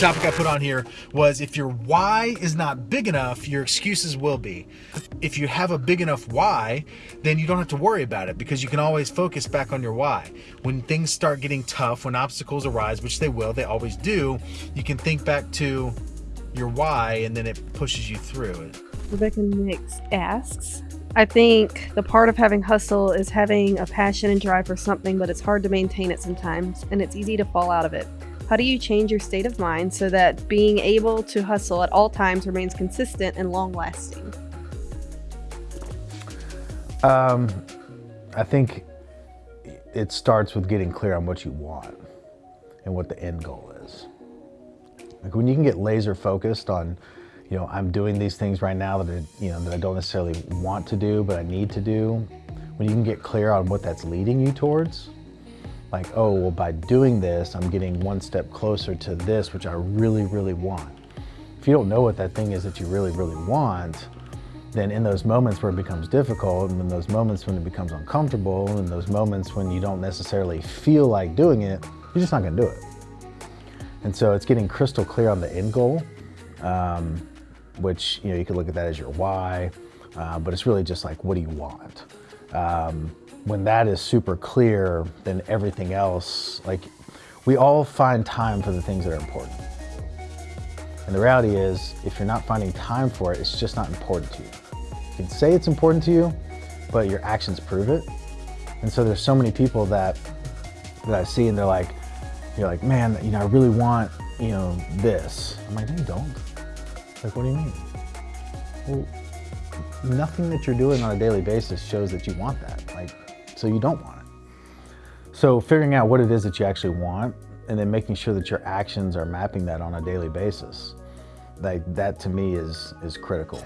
topic I put on here was if your why is not big enough, your excuses will be. If you have a big enough why, then you don't have to worry about it because you can always focus back on your why. When things start getting tough, when obstacles arise, which they will, they always do, you can think back to your why and then it pushes you through. Rebecca Nix asks, I think the part of having hustle is having a passion and drive for something, but it's hard to maintain it sometimes, and it's easy to fall out of it. How do you change your state of mind so that being able to hustle at all times remains consistent and long lasting? Um, I think it starts with getting clear on what you want and what the end goal is. Like when you can get laser focused on, you know, I'm doing these things right now that, I, you know, that I don't necessarily want to do, but I need to do. When you can get clear on what that's leading you towards, like, oh, well, by doing this, I'm getting one step closer to this, which I really, really want. If you don't know what that thing is that you really, really want, then in those moments where it becomes difficult, and in those moments when it becomes uncomfortable, and those moments when you don't necessarily feel like doing it, you're just not gonna do it. And so it's getting crystal clear on the end goal, um, which you know you could look at that as your why, uh, but it's really just like what do you want. Um, when that is super clear, then everything else, like we all find time for the things that are important. And the reality is, if you're not finding time for it, it's just not important to you. You can say it's important to you, but your actions prove it. And so there's so many people that that I see and they're like, you're like, man, you know, I really want, you know, this. I'm like, no, you don't. Like, what do you mean? Well, nothing that you're doing on a daily basis shows that you want that. Like, so you don't want it. So figuring out what it is that you actually want and then making sure that your actions are mapping that on a daily basis. Like that to me is, is critical.